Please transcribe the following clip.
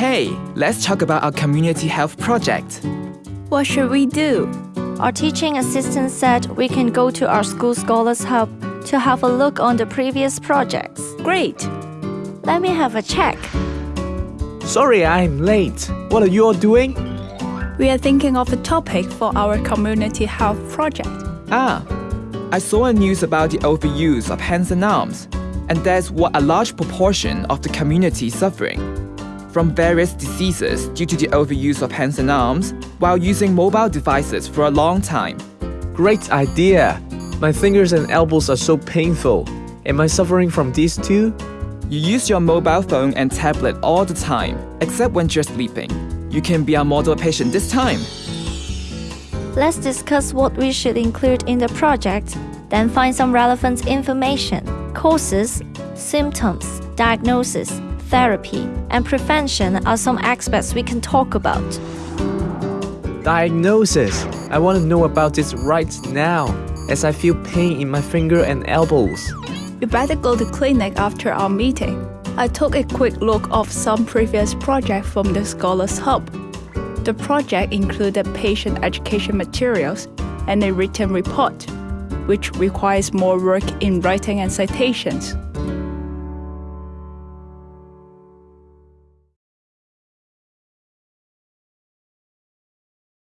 Hey, let's talk about our community health project. What should we do? Our teaching assistant said we can go to our school scholars hub to have a look on the previous projects. Great! Let me have a check. Sorry I'm late. What are you all doing? We are thinking of a topic for our community health project. Ah, I saw a news about the overuse of hands and arms, and that's what a large proportion of the community is suffering from various diseases due to the overuse of hands and arms while using mobile devices for a long time. Great idea. My fingers and elbows are so painful. Am I suffering from these too? You use your mobile phone and tablet all the time, except when you're sleeping. You can be our model patient this time. Let's discuss what we should include in the project, then find some relevant information, causes, symptoms, diagnosis, therapy, and prevention are some aspects we can talk about. Diagnosis. I want to know about this right now, as I feel pain in my finger and elbows. You better go to clinic after our meeting. I took a quick look of some previous projects from the Scholars Hub. The project included patient education materials and a written report, which requires more work in writing and citations.